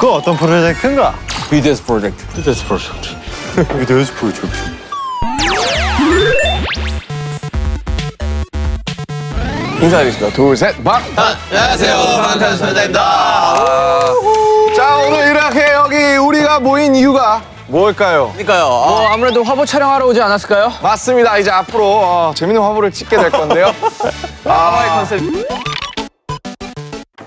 그 어떤 프로젝트인가? BTS 프로젝트. BTS 프로젝트. BTS 프로젝트. 인사드리겠습니다. 둘, 셋, 박! 안녕하세요. 방탄소년단입니다. 자, 오늘 이렇게 여기 우리가 모인 이유가 뭘까요? 그러니까요. 어, 아무래도 화보 촬영하러 오지 않았을까요? 맞습니다. 이제 앞으로 어, 재밌는 화보를 찍게 될 건데요. 아, 이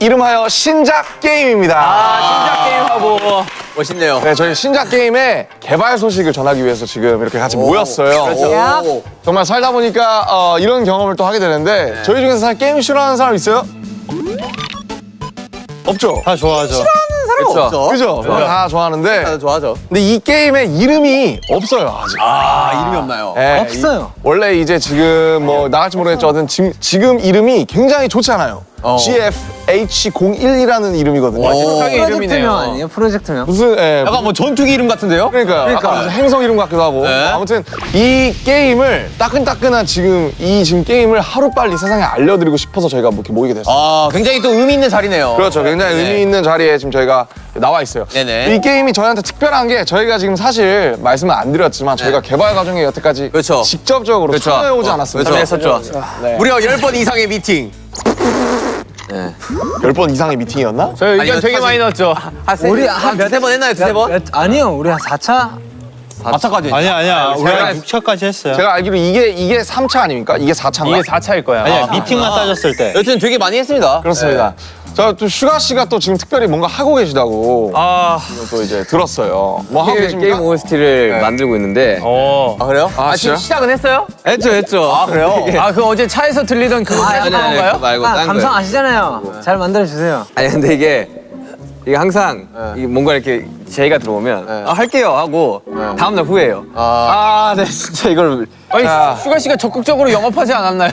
름하여 신작 게임입니다. 신작 게임 화보. 멋있네요. 네, 저희 신작 게임의 개발 소식을 전하기 위해서 지금 이렇게 같이 모였어요. 그렇죠. 오. 정말 살다 보니까 어, 이런 경험을 또 하게 되는데 저희 중에서 사실 게임 싫어하는 사람 있어요? 없죠? 다 좋아하죠. 그렇죠. 그죠? 다 좋아하는데 다들 좋아하죠. 근데 이 게임의 이름이 없어요 아직. 아, 이름이 없나요? 네, 없어요. 이- 원래 이제 지금 뭐 나갈지 모르겠지만 지금, 지금 이름이 굉장히 좋지 않아요. 어. GFH01이라는 이름이거든요. 오. 세상의 이름이네요. 아니에요? 프로젝트명? 무슨 예, 약간 뭐 전투기 이름 같은데요? 그러니까, 약간 무슨 행성 이름 같기도 하고 네. 아무튼 이 게임을 따끈따끈한 지금 이 지금 게임을 하루 빨리 세상에 알려드리고 싶어서 저희가 뭐 이렇게 모이게 됐어요. 아, 굉장히 또 의미 있는 자리네요. 그렇죠. 굉장히 네. 의미 있는 자리에 지금 저희가 나와 있어요. 네네. 이 게임이 저희한테 특별한 게 저희가 지금 사실 말씀을 안 드렸지만 저희가 개발 과정에 여태까지 네. 그렇죠. 직접적으로 그렇죠. 참여해오지 어, 않았습니다. 그렇죠. 참여했었죠. 네. 무려 10번 이상의 미팅. 열번 이상의 미팅이었나? 저희 의견 아니요, 되게 많이 넣었죠. 우리 한 두세 번 했나요? 두세 번? 몇, 아니요, 우리 한 4차? 몇 차까지. 아니야, 아니야. 우리 제가- 한 6차까지 했어요. 제가 알기로 이게 이게 3차 아닙니까? 이게 4차인가? 이게 4차일 거야. 아니야, 미팅만 따졌을 때. 여튼 되게 많이 했습니다. 그렇습니다. 자, 또 슈가 씨가 또 지금 특별히 뭔가 하고 계시다고 아, 또 이제 들었어요. 뭐 하고 계십니까? 게임 OST를 만들고 있는데 어. 아, 그래요? 아, 지금 진짜? 시작은 했어요? 했죠 했죠 아 그래요? 아, 그 어제 차에서 들리던 그거 아니, 생각한 아니, 건가요? 그거 말고 아, 딴 감성 거예요 아시잖아요. 잘 만들어 주세요. 아니 근데 이게 이게 항상 이게 뭔가 이렇게 제의가 들어오면 아, 할게요 하고 다음날 후회해요 아 네 진짜 이걸 아니, 슈가 씨가 적극적으로 영업하지 않았나요?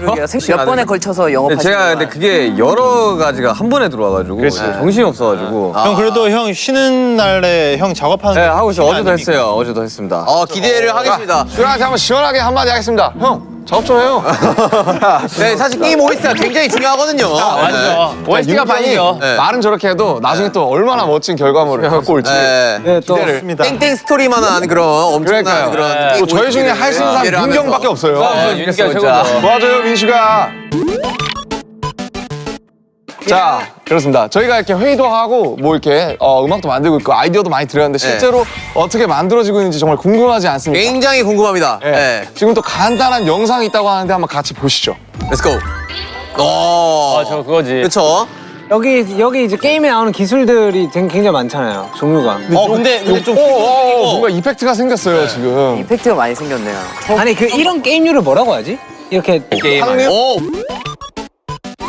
몇 번에 걸쳐서 근데 영업하시는 제가 근데 그게 여러 가지가 한 번에 들어와가지고 정신이 없어가지고 형 그래도 형 쉬는 날에 형 작업하는 네게 하고 있어 어제도 아닙니까? 했어요 어제도 했습니다 어, 기대를 하겠습니다. 슈가한테 한번 시원하게 한마디 하겠습니다. 형, 작업 좀 해요. 네, 사실 게임 OST가 굉장히 중요하거든요. 맞죠. OST가 반이죠. 네. 말은 저렇게 해도 나중에 또 얼마나 멋진 결과물을 갖고 올지. 네. 네, 또 기대를. 땡땡 스토리만 한 그런 엄청난 그러니까요. 그런 네. 게임 또 저희 중에 할 수 있는 사람 민경밖에. 없어요. 아, 윤기가 최고죠. 맞아요, 민슈가. 자, 그렇습니다. 저희가 이렇게 회의도 하고 뭐 이렇게 어, 음악도 만들고 있고 아이디어도 많이 드렸는데 실제로 어떻게 만들어지고 있는지 정말 궁금하지 않습니까? 굉장히 궁금합니다. 네. 네. 지금 또 간단한 영상이 있다고 하는데 한번 같이 보시죠. Let's go. 어. 아, 저 그거지. 그렇죠. 여기 여기 이제 게임에 나오는 기술들이 굉장히 많잖아요. 종류가. 어, 근데 근데 좀 오, 오, 오, 뭔가 이펙트가 생겼어요, 지금. 이펙트가 많이 생겼네요. 아니 그 이런 게임류를 뭐라고 하지? 이렇게 게임? 오.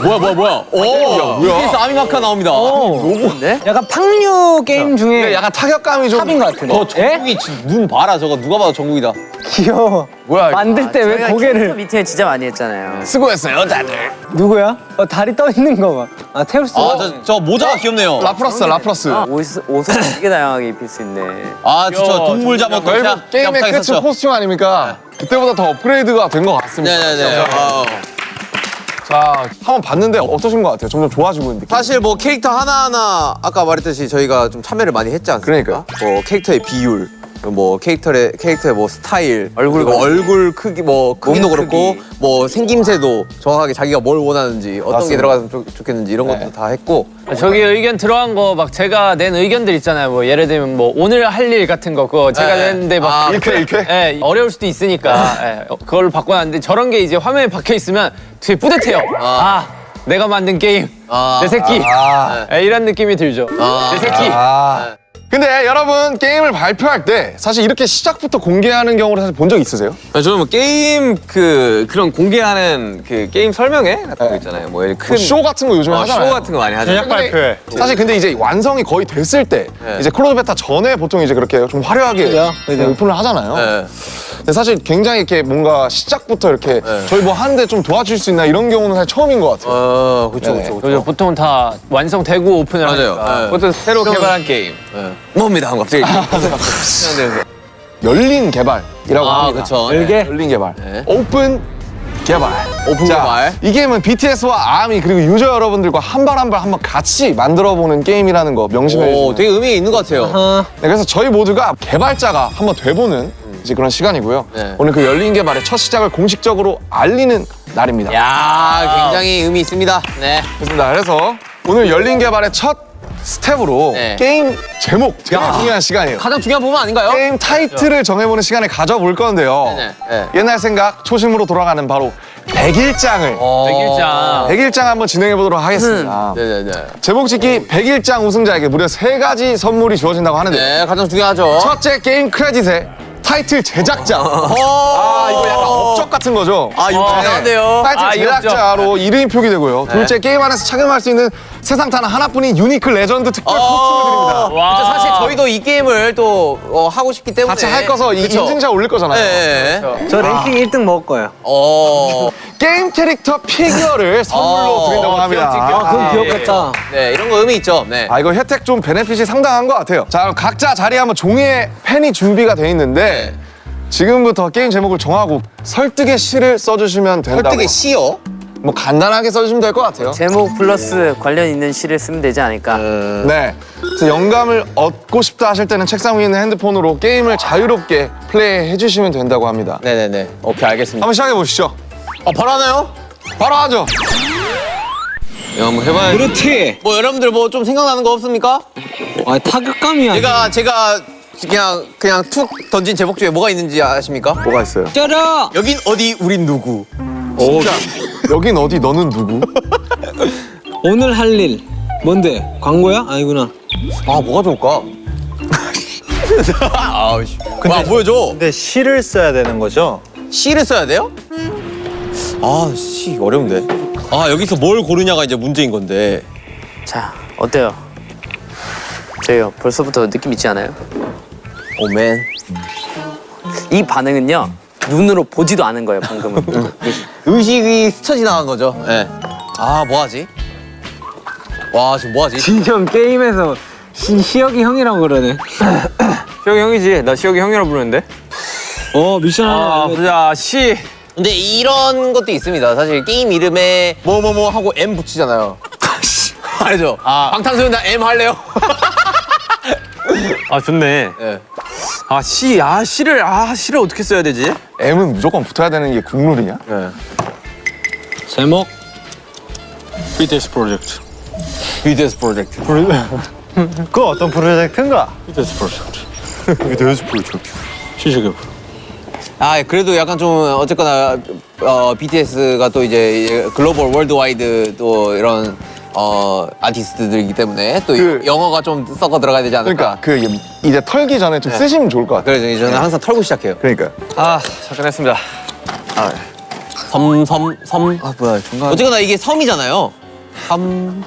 뭐야 뭐야 뭐야. 오. 뭐야? 아미마카 나옵니다. 로고인데? 약간 팡류 게임 중에 약간 타격감이 좀. 탑인 것 같은데. 어, 정국이 진짜 눈 봐라 저거 누가 봐도 정국이다. 귀여워. 뭐야, 이거. 만들 때 왜 고개를 미팅을 진짜 많이 했잖아요. 수고했어요, 다들. 누구야? 어, 다리 떠 있는 거 봐. 아 테우스. 아, 저, 저 모자가 귀엽네요. 라플러스, 라플러스. 옷, 옷을 되게 다양하게 입힐 수 있네. 아, 진짜 동물 잡았 저희 뭐 게임의 끝은 코스튬 아닙니까? 그때보다 더 업그레이드가 된 것 같습니다. 네네네. 아, 자, 한번 봤는데 어떠신 것 같아요? 점점 좋아지고 있는 느낌. 사실 뭐 캐릭터 하나하나 아까 말했듯이 저희가 좀 참여를 많이 했지 않습니까? 그러니까. 뭐 캐릭터의 비율, 뭐 캐릭터의 캐릭터의 뭐 스타일, 얼굴 얼굴 크기 뭐 크기도 몸 그렇고 크기. 뭐 생김새도 정확하게 자기가 뭘 원하는지 어떤 게 맞습니다. 들어가면 좋, 좋겠는지 이런 것도 다 했고 저기 의견 들어간 거 막 제가 낸 의견들 있잖아요. 뭐 예를 들면 뭐 오늘 할 일 같은 거 그거 제가 네. 냈는데 막 아, 일퀘, 일퀘? 예, 어려울 수도 있으니까 예, 어, 그걸 바꿔놨는데 저런 게 이제 화면에 박혀 있으면 되게 뿌듯해요. 아, 내가 만든 게임 아, 내 새끼 아. 예, 이런 느낌이 들죠. 내 새끼. 아. 근데 여러분, 게임을 발표할 때 사실 이렇게 시작부터 공개하는 경우를 사실 본 적 있으세요? 아니, 저는 뭐 게임 그 그런 공개하는 그 게임 설명회 같은 거 있잖아요 뭐 이렇게 큰 뭐 쇼 같은 거 요즘에 어, 하잖아요. 쇼 같은 거 많이 하죠 제작 발표회. 사실 근데 이제 완성이 거의 됐을 때 네. 이제 close beta 전에 보통 이제 그렇게 좀 화려하게 그죠, 그죠. 오픈을 하잖아요. 네. 근데 사실 굉장히 이렇게 뭔가 시작부터 이렇게 저희 뭐 하는데 좀 도와줄 수 있나 이런 경우는 사실 처음인 것 같아요. 어, 그렇죠, 네. 그렇죠, 그죠, 그렇죠. 보통 다 완성되고 오픈을 맞아요. 하니까. 네. 보통 새로 개발한 게임 뭡니다 하면 갑자기 생각되면서 열린 개발이라고 아, 합니다. 그렇죠. 열개. 열린 개발. 네. 오픈 개발. 오픈 자, 개발. 이 게임은 BTS와 아미 그리고 유저 여러분들과 한 발 한 발 한번 같이 만들어보는 게임이라는 거 명심해 오, 주시면 되게 의미 있는 것 같아요. 네, 그래서 저희 모두가 개발자가 한번 돼보는 이제 그런 시간이고요. 네. 오늘 그 열린 개발의 첫 시작을 공식적으로 알리는 날입니다. 야, 굉장히 의미 있습니다. 네. 그렇습니다. 그래서 오늘 열린 개발의 첫 스텝으로 네. 게임 제목 제일 중요한 시간이에요. 가장 중요한 부분 아닌가요? 게임 타이틀을 정해보는 시간을 가져볼 건데요. 네, 네. 옛날 생각 초심으로 돌아가는 바로 백일장을 어. 백일장. 백일장 한번 진행해 보도록 하겠습니다. 네네네. 제목 짓기 백일장 우승자에게 무려 세 가지 선물이 주어진다고 하는데 네, 가장 중요하죠. 첫째 게임 크레딧에 타이틀 제작자. 아, 이거 약간 업적 같은 거죠. 아, 이거 대단한데요. 타이틀 아, 이 제작자로 이름이 표기되고요. 둘째 게임 안에서 착용할 수 있는 세상 단 하나뿐인 unique legend 특별 코스튬을 드립니다. 와. 그쵸, 사실 저희도 이 게임을 또 어, 하고 싶기 때문에 같이 할 거서 이 그쵸? 인증샷 올릴 거잖아요. 네. 네. 저 랭킹 1등 먹을 거예요. 어. 게임 캐릭터 피규어를 선물로 어, 드린다고 합니다. 아, 그럼 귀엽겠다. 네, 이런 거 의미 있죠. 네. 아 이거 혜택 좀 benefit이 상당한 것 같아요. 자 그럼 각자 자리에 한번 종이에 펜이 준비가 돼 있는데 지금부터 게임 제목을 정하고 설득의 시를 써주시면 된다고. 설득의 시요? 뭐 간단하게 써주시면 될 것 같아요. 제목 플러스 관련 있는 시를 쓰면 되지 않을까? 네. 그래서 영감을 얻고 싶다 하실 때는 책상 위에 있는 핸드폰으로 게임을 자유롭게 플레이해 주시면 된다고 합니다. 네네네. 오케이, 알겠습니다. 한번 시작해 보시죠. 어, 바로 하나요? 바로 하죠. 이거 한번 해봐야지. 그렇지. 뭐 여러분들 뭐 좀 생각나는 거 없습니까? 아, 타격감이야. 제가 제가 그냥 그냥 툭 던진 제목 중에 뭐가 있는지 아십니까? 뭐가 있어요? 쩔어. 여긴 어디 우린 누구? 진짜. 여긴 어디 너는 누구? 오늘 할 일. 뭔데? 광고야? 아니구나. 아 뭐가 좋을까? 아우 씨. 와 보여줘. 근데 시를 써야 되는 거죠? 시를 써야 돼요? 아, 시 어려운데. 아, 여기서 뭘 고르냐가 이제 문제인 건데. 자, 어때요? 저요 벌써부터 느낌 있지 않아요? 오맨. 이 반응은요 눈으로 보지도 않은 거예요 방금은. 의식이 스쳐 지나간 거죠. 예. 아, 뭐 하지? 와, 지금 뭐 하지? 진정 게임에서 시, 시혁이 형이라고 그러네. 시혁이 형이지. 나 시혁이 형이라고 부르는데. 어, 미션 아, 하나. 보자. 시. 근데 이런 것도 있습니다. 사실 게임 이름에 뭐뭐뭐 하고 M 붙이잖아요. 알죠? 방탄소년단 M 할래요? 아, 좋네. 예. 아, 시. 아, 시를 아, 시를 어떻게 써야 되지? M은 무조건 붙어야 되는 게 국룰이냐? 제목. BTS 프로젝트. BTS 프로젝트. 그 어떤 프로젝트인가? BTS 프로젝트. BTS 프로젝트. 시식의 아 그래도 약간 좀 어쨌거나 어, BTS가 또 이제 글로벌 worldwide 또 이런 어 아티스트들이기 때문에 또 그- 영어가 좀 섞어 들어가야 되지 않을까. 그러니까 그 이제 털기 전에 좀 쓰시면 좋을 것 같아요. 그래서 저는 항상 털고 시작해요. 그러니까. 아, 잠깐 했습니다. 섬, 섬, 섬. 아 뭐야 중간. 어쨌거나 이게 섬이잖아요. 섬.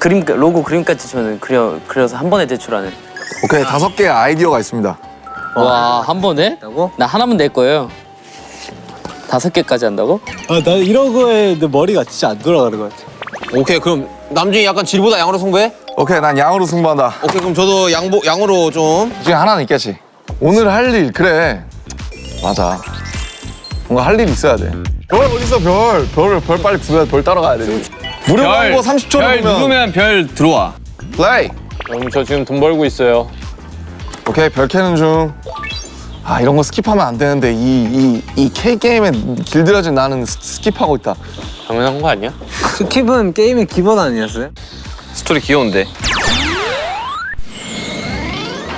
그림 로고 그림까지 저는 그려 그려서 한 번에 대출하는. 오케이 다섯 개의 아이디어가 있습니다. 와 한 번에? 나 하나만 낼 거예요. 다섯 개까지 한다고? 아, 나 이런 거에 내 머리가 진짜 안 돌아가는 것 같아. 오케이 그럼 남준이 약간 질보다 양으로 승부해? 오케이 난 양으로 승부한다. 오케이 그럼 저도 양보 양으로 좀. 이 중에 하나는 있겠지. 오늘 할 일 그래. 맞아. 뭔가 할일 있어야 돼. 별 어딨어 별. 별을 별 빨리 구해야 별 따라가야 돼. 무료 광고 30초 별 누르면 누르면 별 들어와. 플레이. 형, 저 지금 돈 벌고 있어요. 오케이 별 캐는 중. 아 이런 거 skip하면 안 되는데 이 이 이 K 게임에 길들여진 나는 스- skip하고 있다. 당연한 거 아니야? skip은 게임의 기본 아니었어요? 스토리 귀여운데.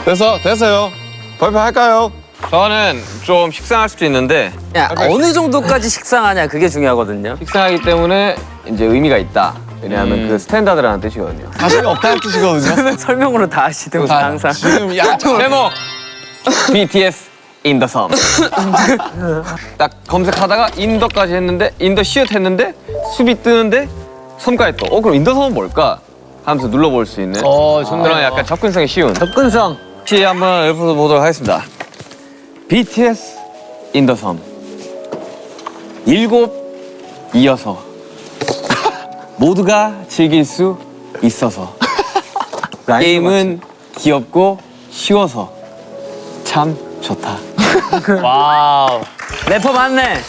됐어 됐어요. 발표할까요? 저는 좀 식상할 수도 있는데 야 어느 정도까지 식상하냐 그게 중요하거든요. 식상하기 때문에 이제 의미가 있다. 왜냐하면 그 standard라는 뜻이거든요. 자신이 없다는 뜻이거든요. 설명으로 다 하시던 분 항상. 지금 야 제목 BTS the 섬. 딱 검색하다가 In the까지 했는데 In the 시옷 했는데 숲이 뜨는데 섬까지 또. 어 그럼 In the 섬은 뭘까? 하면서 눌러볼 수 있는 어. 그런 약간 접근성이 쉬운. 접근성. 혹시 한번 읊어 보도록 하겠습니다. BTS In the 섬. 일곱 이어서 모두가 즐길 수 있어서 게임은 귀엽고 쉬워서 참 좋다. Wow. 래퍼 맞네.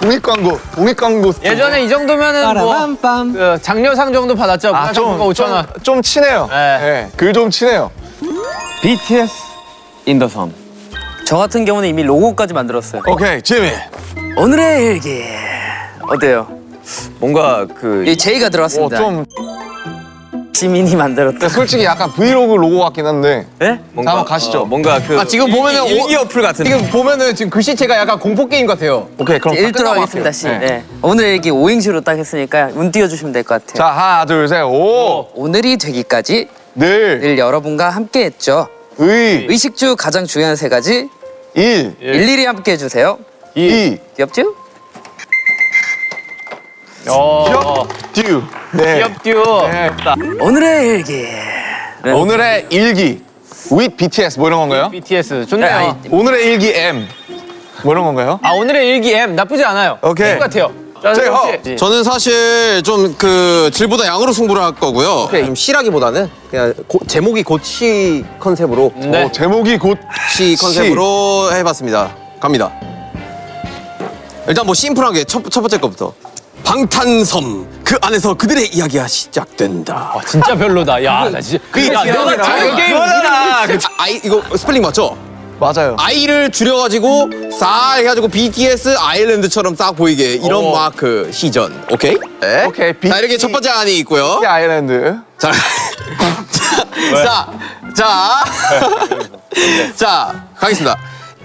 공익 광고, 공익 광고. 예전에 이 정도면은 뭐. 그 장려상 정도 받았죠. 아, 좀, 5천 원. 좀, 좀 친해요. 네. 네. 글좀 친해요. BTS In the 섬. 저 같은 경우는 이미 로고까지 만들었어요. 오케이, 지민. 오늘의 일기 어때요? 뭔가 그이 제이가 어, 들어왔습니다. 좀 지민이 만들었다. 솔직히 약간 브이로그 로고 같긴 한데. 네? 자, 한번 가시죠. 어, 뭔가 그 아, 지금 보면은 일- 일기 오- 어플 같은. 지금 보면은 지금 글씨체가 약간 공포 게임 같아요. 오케이, 그럼 끝나고 하겠습니다. 시. 네. 네. 오늘의 일기 오행시로 딱 했으니까 운 띄워주시면 될 것 같아요. 자, 하나, 둘, 셋, 오, 오늘이 되기까지 늘, 늘 여러분과 함께했죠. 의, 의식 중 가장 중요한 세 가지 일, 일일이 함께 해 주세요. 이, 귀엽죠? 어. 듀. 네. 귀엽듀. 네. 오늘의 일기. 네. 오늘의 일기. with BTS 뭐 이런 건가요? BTS 좋네요. 네, 아니, 오늘의 일기 M 뭐 이런 건가요? 아 오늘의 일기 M 나쁘지 않아요. 오케이. 좋은 것 같아요. 혹시- 허. 저는 사실 좀 그 질보다 양으로 승부를 할 거고요. 좀 시라기보다는 그냥 고- 제목이 고치 컨셉으로 네. 어, 제목이 곧시 컨셉으로 해봤습니다. 갑니다. 일단 뭐 심플하게 첫, 첫 번째 거부터. 방탄섬 그 안에서 그들의 이야기가 시작된다. 와, 진짜 별로다. 야, 나 진짜. 그 야, 너가 자기 게임 아, 아이 이거 스펠링 맞죠? 맞아요. I를 줄여가지고 싹 해가지고 BTS Island처럼 싹 보이게 이런 어. 마크 시전. 오케이? 네. 오케이, 자 이렇게 첫 번째 안이 있고요. 이 Island. 자, 자, 자, 자, 가겠습니다.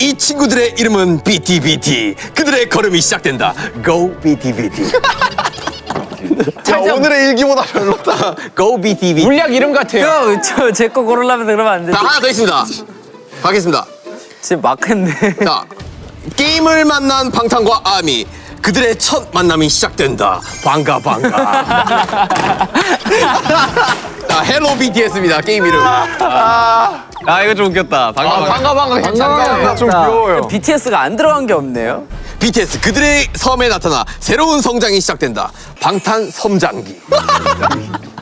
이 친구들의 이름은 BTBT. 그들의 걸음이 시작된다. Go BTBT. 야 오늘의 일기보다 별로다. Go BTBT. 물약 이름 같아요. 저제 거 고르려면 그러면 안 되지. 자, 하나 더 있습니다. 가겠습니다. 지금 막 했네. 자, 게임을 만난 방탄과 아미. 그들의 첫 만남이 시작된다. 반가 반가. 자, Hello BTS입니다. 게임 이름. 아 이거 좀 웃겼다. 방금 아, 반가 반가 괜찮다. 좀 귀여워요. BTS가 안 들어간 게 없네요. BTS 그들의 섬에 나타나 새로운 성장이 시작된다. 방탄 섬장기.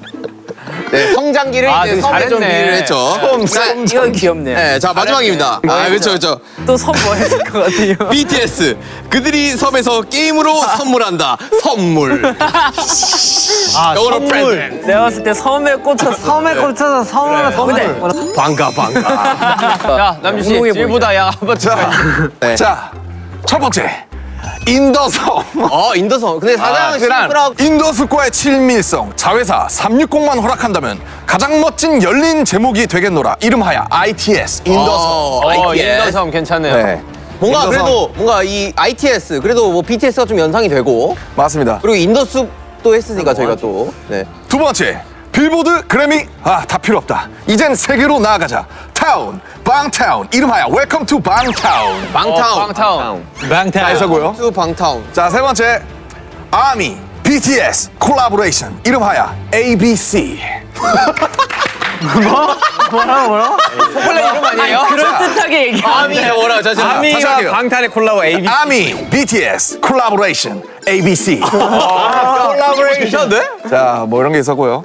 네, 성장기를 아, 이제 되게 섬에 좀 잘했네. 비유를 했죠. 자, 이건 귀엽네요. 네, 자 마지막입니다. 아, 그렇죠, 그렇죠. 또선뭐 했을 것 같아요. BTS 그들이 섬에서 게임으로 선물한다. 선물. 아 영어로 선물. Present. 내가 봤을 때 섬에 꽂혔어. 섬에 꽂혀서 섬을 섬을. 반가 반가. 자, 남주 씨. 질보다 양 한번 자. 네. 자, 첫 번째 인더섬. 어 인더섬. 근데 사장 심플하고 In the 숲과의 친밀성, 자회사 360만 허락한다면 가장 멋진 열린 제목이 되겠노라. 이름하여 ITS 인더섬. 어, 어, ITS. 인더섬 괜찮네요. 네, 뭔가 In the 섬. 그래도 뭔가 이 ITS 그래도 뭐 BTS가 좀 연상이 되고 맞습니다. 그리고 In the 숲도 했으니까 저희가 또 네. 두 번째 빌보드 그래미 아 다 필요 없다. 이젠 세계로 나아가자. 타운 방타운 이름하여 Welcome to 방타운. 방타운. 어, 방타운. 다 해서고요. To 방타운. 자 세 번째 아미 BTS collaboration 이름하여 ABC. 초콜릿 이름 아니에요? 그럴 듯하게 얘기. 아미 뭐라 저 지금 다시 할게요. 방탄의 콜라보 AB. 아미 BTS collaboration ABC. Collaboration 네? 자뭐 이런 게 있었고요.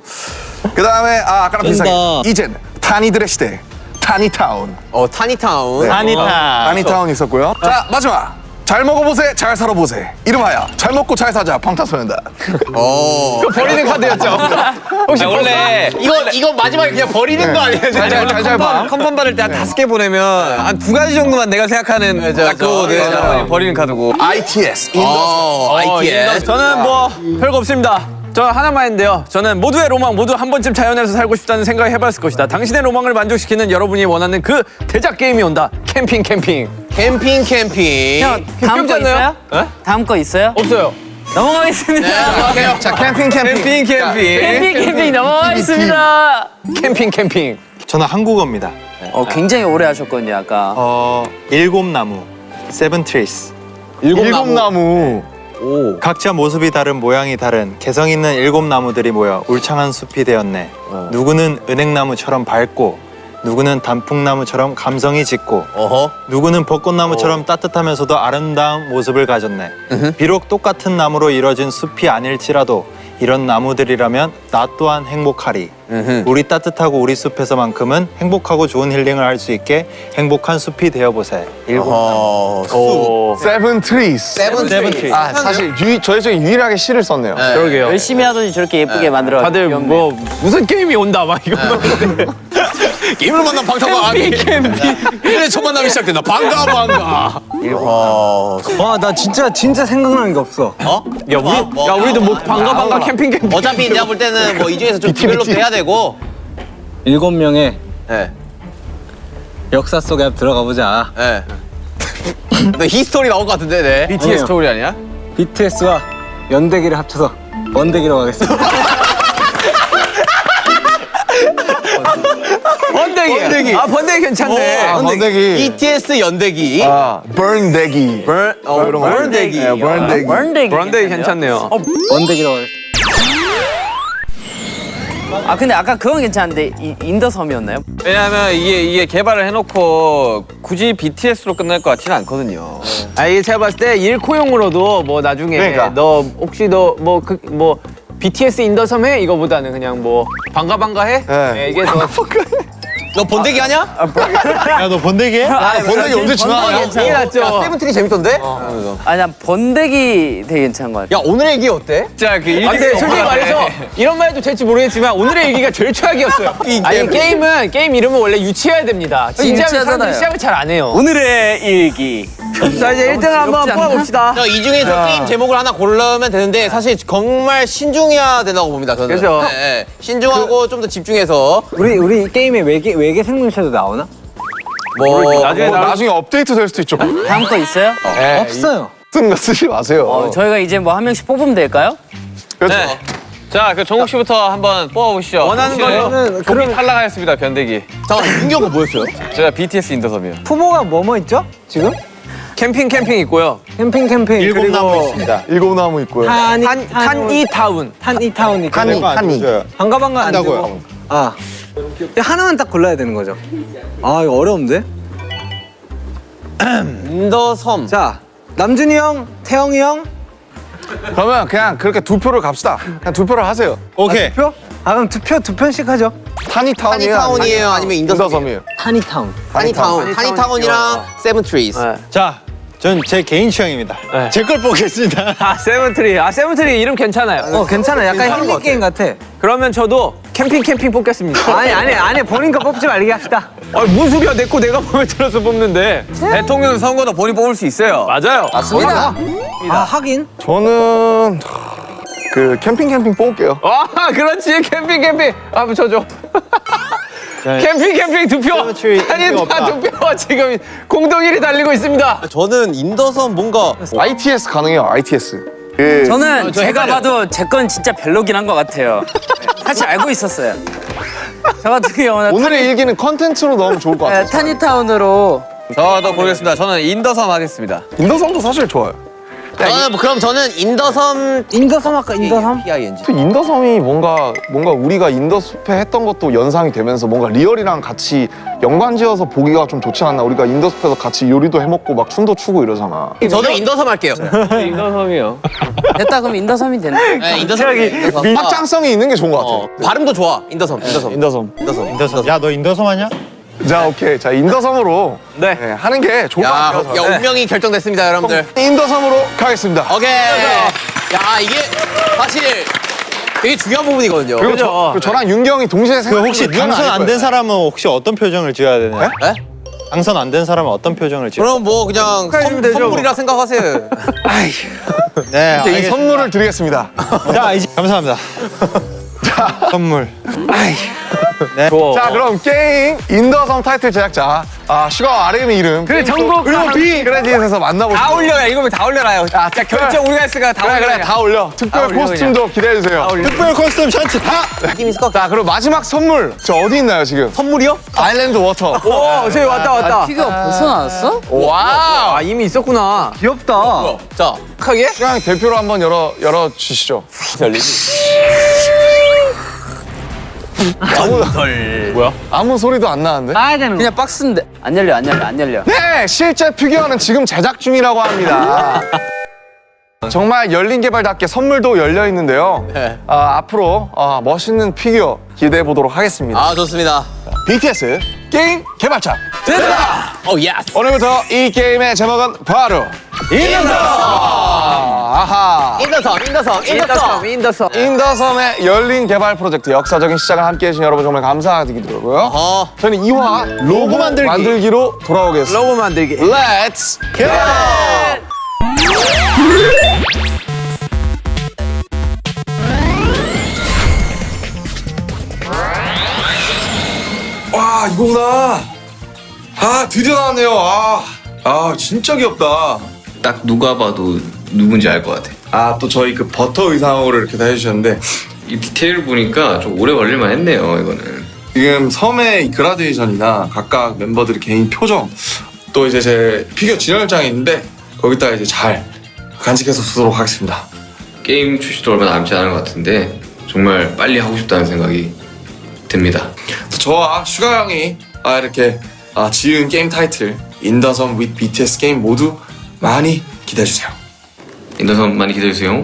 그 다음에 아 아까랑 비슷하게 이젠 타니들의 시대 타니타운. 어 타니타운. 네. 아니다. 타니타운 있었고요. 자 마지막 잘 먹어보세 잘 살아보세 이름하여 잘 먹고 잘 사자 방탄소년단. 어. 버리는 카드였죠. 혹시 원래 이거 이거 마지막에 그냥 버리는 거 아니에요? 잘잘 봐. 컨펌 받을 때 한 다섯 개 보내면 한 두 가지 정도만 내가 생각하는 딱 그거거든. 맞아. 나머지 버리는 카드고. ITS 어, ITS. 저는 뭐 별거 없습니다. 저 하나만 했는데요. 저는 모두의 로망 모두 한 번쯤 자연에서 살고 싶다는 생각을 해봤을 것이다. 당신의 로망을 만족시키는 여러분이 원하는 그 대작 게임이 온다. 캠핑 캠핑. 캠핑 캠핑. 형 다음 거? 있어요? 다음 거 있어요? 없어요. 넘어가겠습니다. 자 캠핑 캠핑. 캠핑 캠핑. 캠핑 캠핑 넘어가겠습니다. 캠핑 캠핑. 저는 한국어입니다. 어 굉장히 오래 하셨거든요 아까. 어 일곱 나무, seven trees. 일곱 나무. 오. 각자 모습이 다른 모양이 다른 개성 있는 일곱 나무들이 모여 울창한 숲이 되었네. 누구는 은행나무처럼 밝고, 누구는 단풍나무처럼 감성이 짙고, 어허. 누구는 벚꽃나무처럼 따뜻하면서도 아름다운 모습을 가졌네. 비록 똑같은 나무로 이뤄진 숲이 아닐지라도 이런 나무들이라면 나 또한 행복하리. 우리 따뜻하고 우리 숲에서만큼은 행복하고 좋은 힐링을 할 수 있게 행복한 숲이 되어보세. 일곱 어, 수. 오. Seven trees. Seven seven tree. Tree. 아 사실 유, 저희 중에 유일하게 시를 썼네요. 네. 그러게요. 열심히 하더니 저렇게 예쁘게 만들어. 다들 뭐 무슨 게임이 온다 막 이거. 게임을 만난 방탄과 아니. 그래 첫 만남이 시작된다. 반가 반가. 어. 와나 진짜 진짜 생각나는 게 없어. 어? 야 우리 야 우리도 뭐 반가 반가 캠핑 캠핑. 어차피 내가 볼 때는 뭐 이 중에서 좀 develop 해야 되고. 일곱 명의 예. 역사 속에 들어가 보자. 예. 너 history 나올 것 같은데, 네. BTS 아니에요. 스토리 아니야? BTS와 연대기를 합쳐서 원대기로 가겠습니다. 번데기. 번데기. 아 번데기 괜찮네. 아, 번데기. BTS 연대기. 아 burn burn, 어, 이런 거. burn 대기. 네, burn 대기. 번데기. 번데기 괜찮네요. 원대기로 가겠습니다. 아 근데 아까 그건 괜찮은데 이, 인더섬이었나요? 왜냐하면 이게 이게 개발을 해놓고 굳이 BTS로 끝날 것 같지는 않거든요. 아 이게 제가 봤을 때 일코용으로도 뭐 나중에 그러니까. 너 혹시 너뭐그뭐 BTS 인더섬 해 이거보다는 그냥 뭐 반가 반가 해 네. 이게 더 너 번데기 하냐? 야너 번데기 해? 아, 번데기 언제 지나가냐? 이게 낫죠. 야, 세븐틴이 재밌던데? 아난 번데기 되게 괜찮은 것 같아. 야, 오늘의 얘기 어때? 진짜 그 아, 근데 솔직히 말해서 이런 말 해도 될지 모르겠지만 오늘의 얘기가 제일 최악이었어요. 아니 게임은 게임 이름은 원래 유치해야 됩니다. 진지하면 사람들이. 시작을 잘 안 해요. 오늘의 일기. 자 이제 1등을 한번? 뽑아봅시다. 자, 이 중에서 게임 제목을 하나 고르면 되는데 사실 정말 신중해야 된다고 봅니다, 저는. 그죠. 네, 네. 신중하고 좀더 집중해서 우리 우리 게임에 외계 외계 생물체도 나오나? 뭐 나중에 뭐 나중에 업데이트 될 수도 있죠. 다음 거 있어요? 없어요. 쓴거 쓰지 마세요. 어, 저희가 이제 뭐 한 명씩 뽑으면 될까요? 그렇죠. 네. 자, 그 정욱 씨부터 한번 뽑아보시죠. 원하는 거는 종이 탈락하였습니다, 번데기. 잠깐 윤경은 뭐였어요? 제가 BTS In the 섬이요. 후보가 뭐뭐 있죠? 지금? 캠핑 캠핑 있고요. 캠핑 캠핑 일곱 그리고 나무 있습니다. 일곱 나무 있고요. 탄이 탄 탄 이 타운. 탄이 타운 있고 탄이 탄이. 반가 반가 안. 되고 아 하나만 딱 골라야 되는 거죠. 아 이거 어려운데? 인더섬. 자 남준이 형, 태형이 형 그러면 그냥 그렇게 두 표를 갑시다. 그냥 두 표를 하세요. 오케이. 두 표? 아 그럼 두 표 두 편씩 하죠. 타니타운이에요. 타니타운이에요? 아니면 인더섬이에요? 인더섬이에요. 타니 타운. 타니타운. 타니타운이랑 세븐트리스. 네. 자, 전 제 개인 취향입니다. 네. 제걸 보겠습니다. 아 세븐트리. 아 세븐트리 이름 괜찮아요. 어 괜찮아. 약간 힐링 게임 같아. 그러면 저도 캠핑 캠핑 뽑겠습니다. 아니 아니 아니 본인 거 뽑지 말게 합시다. 아 뭔 소리야 내 거 내가 마음에 들어서 뽑는데. 대통령 선거도 본인 뽑을 수 있어요. 맞아요. 맞습니다. 아 하긴. 저는 그 캠핑 캠핑 뽑을게요. 와 그렇지 캠핑 캠핑. 아 저죠. 캠핑 캠핑 두 표. 아니. 다두 표. 지금 공동 1위 달리고 있습니다. 저는 인더섬 뭔가 ITS 가능해요. ITS. 그 저는 저 제가. 봐도 제 건 진짜 별로긴 한 것 같아요. 사실 알고 있었어요. 저 같은 경우는 오늘의 일기는 컨텐츠로 넣으면 좋을 것 타, 같아요. 타니타운으로 저도 고르겠습니다. 저는 인더섬 하겠습니다. 인더섬도 사실 좋아요. 저는 뭐 그럼 저는 인더섬 인더섬 할까 인더섬? PING. 또 인더섬이 뭔가 뭔가 우리가 인더숲에 했던 것도 연상이 되면서 뭔가 리얼이랑 같이 연관지어서 보기가 좀 좋지 않나? 우리가 인더숲에서 같이 요리도 해먹고 막 춤도 추고 이러잖아. 저도 인더섬 할게요. 인더섬이요. 됐다 그럼 인더섬이 됐네. 네, 인더섬. 인더섬. 확장성이 있는 게 좋은 것 같아. 어, 발음도 좋아. 인더섬. 인더섬. 인더섬. 인더섬. 인더섬. 야, 너 인더섬 하냐? 자, 오케이. 자, 인더섬으로 네. 네, 하는 게 좋을 것 야, 같아요. 야 운명이 결정됐습니다, 여러분들. 인더섬으로 가겠습니다. 오케이. 야, 이게 사실 되게 중요한 부분이거든요. 그리고 저, 그죠. 그리고 저랑 윤기 형이 동시에 그 생각. 혹시 당선 안 된 사람은 혹시 어떤 표정을 지어야 되나요? 네? 당선 안 된 사람은 어떤 표정을 지어야 그럼 뭐 그냥 선, 되죠, 선물이라 생각하세요. 네, 이 알겠습니다. 선물을 드리겠습니다. 자, 이제 감사합니다. 선물. 좋아. 자, 그럼 게임 인더섬 타이틀 제작자 아, 슈가 RM의 이름. 그래, 정보 그리고 B 크레딧에서 만나보시죠. 다 올려요. 이거면 다 올려라요. 자, 결정 우리가 했으니까 다 그래, 올려요. 그래, 다 올려. 특별 올려, 코스튬도 기대해주세요. 특별 코스튬 셔츠 다. 느낌 있을 것 같아. 자, 그리고 마지막 선물. 저 어디 있나요, 지금? 선물이요? island water. 오 저기 왔다 왔다. 피가 벌써 나왔어? wow. 아 이미 있었구나. 귀엽다. 자, 하게? 그냥 대표로 한번 열어, 열어 주시죠. 아무, 뭐야? 아무 소리도 안 나는데? 까야 되는 거. 그냥 박스인데 안 열려 안 열려 안 열려. 네, 실제 피규어는 지금 제작 중이라고 합니다. 정말 열린 개발답게 선물도 열려 있는데요. 아, 앞으로 아, 멋있는 피규어 기대해 보도록 하겠습니다. 아 좋습니다. BTS 게임 개발자. oh yes. 오늘부터 이 게임의 제목은 바로 인더 아하 인더섬 인더섬 인더섬. 인더섬. 인더섬의 열린 개발 프로젝트 역사적인 시작을 함께 해 주신 여러분 정말 감사드리고요. 어. 저는 2화 로고 만들기. 로 돌아오겠습니다. 로고 만들기. Let's go! 와 이거구나. 아 드디어 나왔네요. 아, 아 진짜 귀엽다. 딱 누가 봐도 누군지 알 것 같아. 아 또 저희 그 버터 의상으로 이렇게 다 해주셨는데 이 디테일 보니까 좀 오래 걸릴만 했네요, 이거는. 지금 섬의 이 그라데이션이나 각각 멤버들의 개인 표정 또 이제 제 피규어 진열장이 있는데 거기다가 이제 잘 간직해서 두도록 하겠습니다. 게임 출시도 얼마 남지 않은 것 같은데 정말 빨리 하고 싶다는 생각이 듭니다. 또 저와 슈가 형이 아 이렇게 아, 지은 게임 타이틀 인더섬 with BTS 게임 모두 많이 기대해 주세요. 인더섬 많이 기다려주세요.